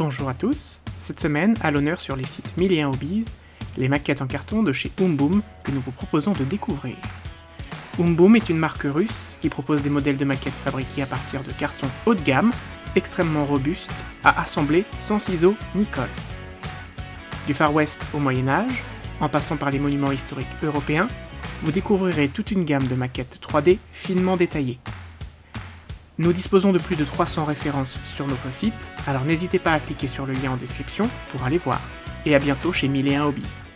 Bonjour à tous, cette semaine, à l'honneur sur les sites 1001 Hobbies, les maquettes en carton de chez Umboom que nous vous proposons de découvrir. Umboom est une marque russe qui propose des modèles de maquettes fabriqués à partir de cartons haut de gamme, extrêmement robustes, à assembler sans ciseaux ni colle. Du Far West au Moyen Âge, en passant par les monuments historiques européens, vous découvrirez toute une gamme de maquettes 3D finement détaillées. Nous disposons de plus de 300 références sur notre site, alors n'hésitez pas à cliquer sur le lien en description pour aller voir. Et à bientôt chez 1001 Hobbies.